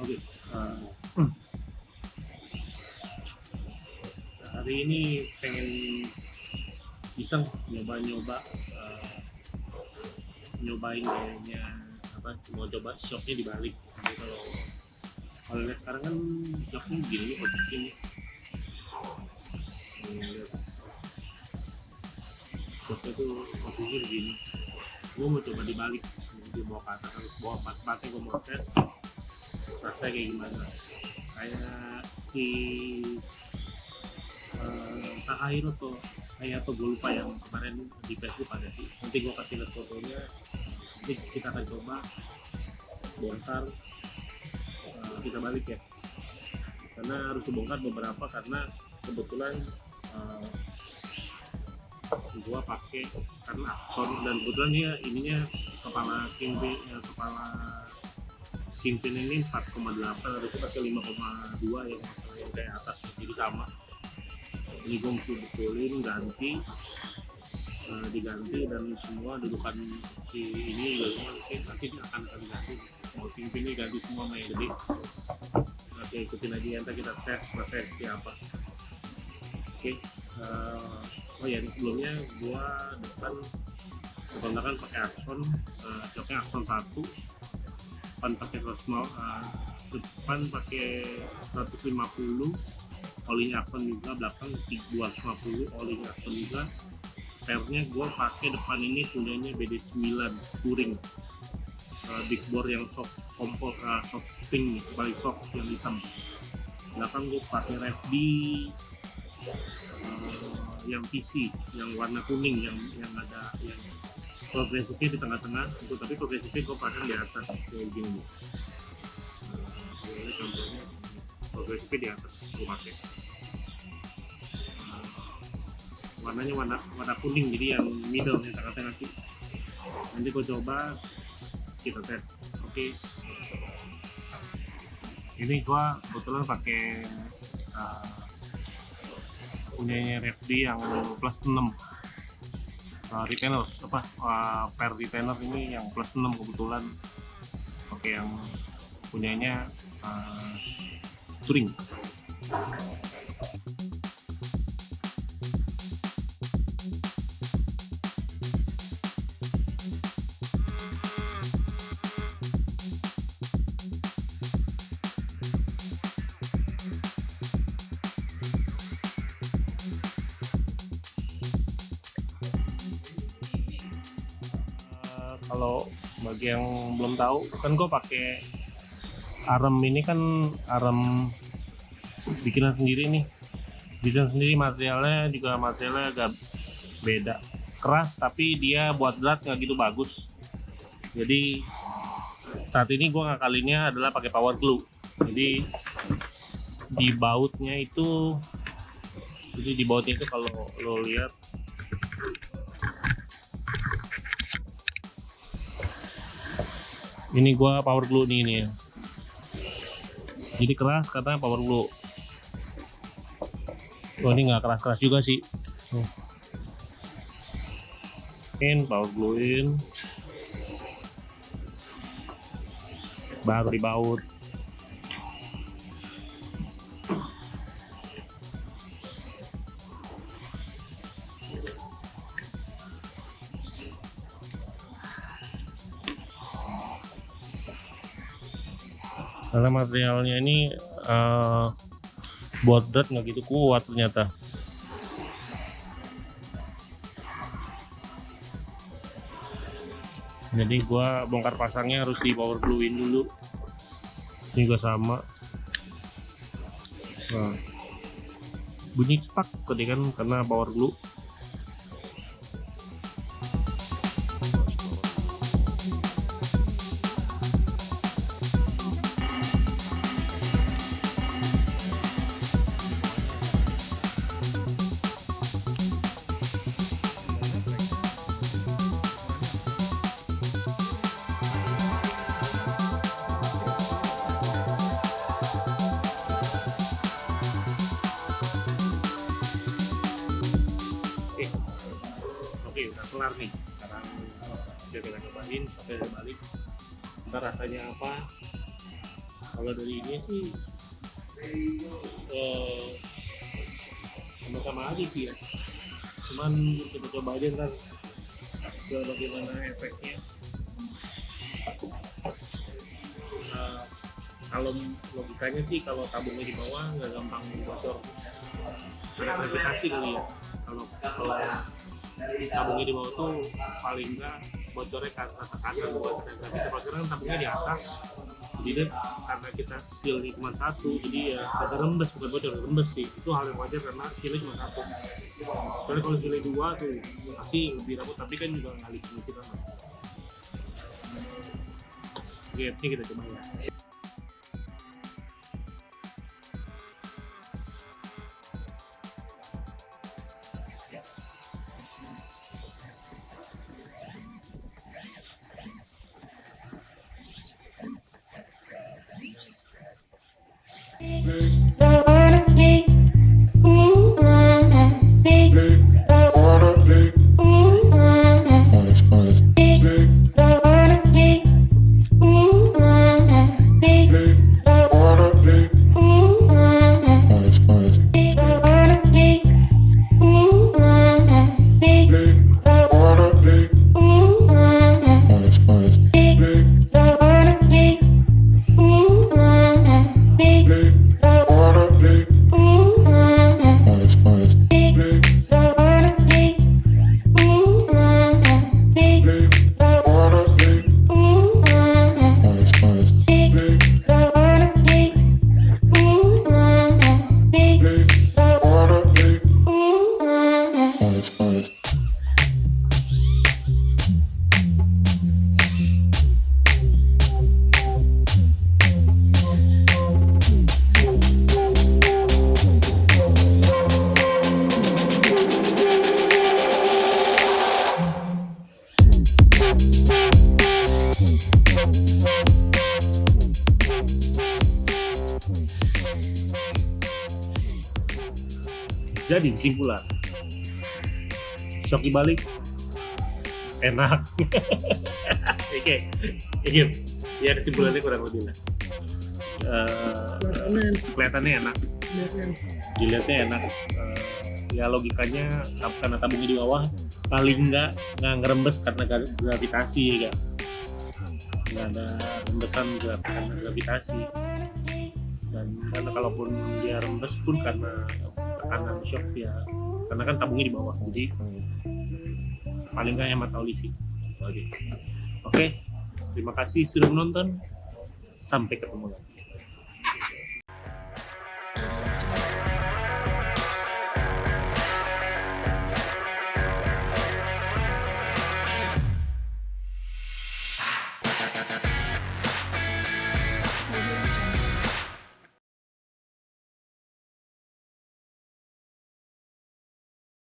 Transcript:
Oke. Okay. Uh. Hari ini pengen iseng nyoba-nyoba uh, nyobain kayaknya apa mau coba shocknya dibalik. Jadi kalau kalau lihat sekarang kan shocknya gini objek ini. Shocknya tuh posisinya begini. Gue mau coba dibalik. mau bawa ke atas, bawa pas-pasnya gue mau tes rasanya kayak gimana? Kayak si eh, Takahiro tuh kayak atau gue lupa yang kemarin di Facebook ada sih. Nanti gue kasih lihat fotonya. Nanti kita akan coba. Bongkar eh, kita balik ya. Karena harus dibongkar beberapa karena kebetulan eh, gua pakai karena akson dan kebetulan ya ininya kepala kingpin ya, kepala kingpin ini 4,8 harusnya pakai 5,2 yang yang kayak atas jadi sama. Ini gue mesti betulin ganti eh, diganti dan semua dudukan si ini juga semua nanti, nanti akan akan diganti. Mau kingpinnya ganti semua yang gede. Oke ikutin aja ntar kita tes proses siapa oke eh, oh ya sebelumnya gua depan depan kan pakai akson uh, joknya akson satu depan pakai rosmal uh, depan pakai 150 olinya akson juga belakang 250 olinya akson juga. Pernya gua pakai depan ini punyanya BD9 touring. Uh, big bore yang soft kompor uh, soft pink paling soft yang hitam. Belakang gua pakai FD eh, yang PC yang warna kuning yang yang ada yang progresifnya di tengah-tengah itu tapi progresifnya gue pasang di atas kayak gini. Ini contohnya progresifnya di atas gue pakai. Nah, warnanya warna warna kuning jadi yang middle yang tengah-tengah sih. Nanti gue coba kita tes. Oke. Ini gue kebetulan pakai uh, punyanya Refdi yang plus 6 uh, retainer apa uh, per retainer ini yang plus 6 kebetulan. Oke yang punyanya uh, touring kalau bagi yang belum tahu kan gue pakai arem ini kan arem bikinan sendiri nih. Bikin sendiri materialnya juga materialnya agak beda. Keras tapi dia buat berat nggak gitu bagus. Jadi saat ini gue ngakalinnya adalah pakai power glue. Jadi di bautnya itu jadi di bautnya itu kalau lo lihat ini gua power glue nih ini. Jadi keras katanya power glue. Oh ini nggak keras-keras juga sih. In power glue in. Baru dibaut karena materialnya ini eh, buat berat nggak gitu kuat ternyata. Jadi gua bongkar pasangnya harus di power gluein dulu. Ini juga sama. Nah, bunyi cetak tadi kan karena power glue kelar nih. Sekarang udah kita cobain sampai udah balik. Ntar rasanya apa? Kalau dari ini sih eh, sama-sama aja sih ya cuman kita coba aja ntar ke bagaimana efeknya Nah, kalau logikanya sih kalau tabungnya di bawah nggak gampang bocor kali ya kalau kalau tabungnya di bawah tuh paling enggak bocornya ke atas kanan buat tapi kalau sekarang tabungnya di atas. Jadi karena kita sealnya cuma satu jadi ya ada rembes bukan bocor rembes sih. Itu hal yang wajar karena sealnya cuma satu. Soalnya kalau sealnya dua tuh pasti lebih tapi kan juga ngalih kita kan. Oke ini kita coba ya Jadi kesimpulan, shock dibalik enak. Oke, oke, ya kesimpulannya kurang lebih lah. Eh, kelihatannya enak, dilihatnya enak. Eh, ya logikanya karena tabungnya di bawah paling nggak nggak ngerembes karena gra- gravitasi ya. Nggak ada rembesan karena gravitasi. Dan karena kalaupun dia rembes pun karena tekanan shock ya. Karena kan tabungnya di bawah jadi paling nggak hemat oli sih. Oke oke terima kasih sudah menonton. Sampai ketemu lagi